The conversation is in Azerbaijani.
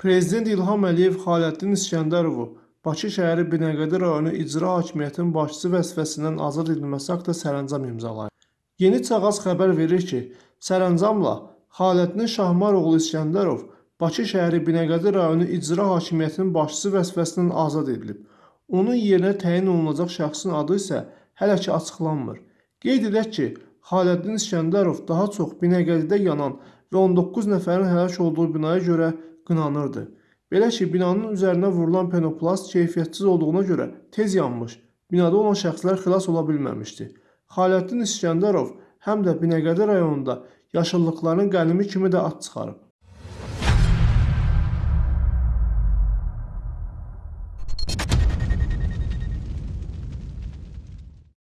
Prezident İlham Əliyev Xaləddin İskəndərovu Bakı şəhəri Binəqədi rayonu İcra Hakimiyyətinin başçısı vəzifəsindən azad edilməsi haqqında sərəncam imzalayıb. Yeni Çağaz xəbər verir ki, sərəncamla Xaləddin Şahmaroğlu İskəndərov Bakı şəhəri Binəqədi rayonu İcra Hakimiyyətinin başçısı vəzifəsindən azad edilib. Onun yerinə təyin olunacaq şəxsin adı isə hələ ki açıqlanmır. Qeyd edək ki, Xaləddin İskəndərov daha çox Binəqədidə yanan və 19 nəfərin həlak olduğu binaya görə qınanırdı. Belə ki, binanın üzərinə vurulan penoplast keyfiyyətsiz olduğuna görə tez yanmış, binada olan şəxslər xilas ola bilməmişdi. Xaləddin İskəndərov həm də Binəqədi rayonunda yaşıllıqların qənimi kimi də ad çıxarıb.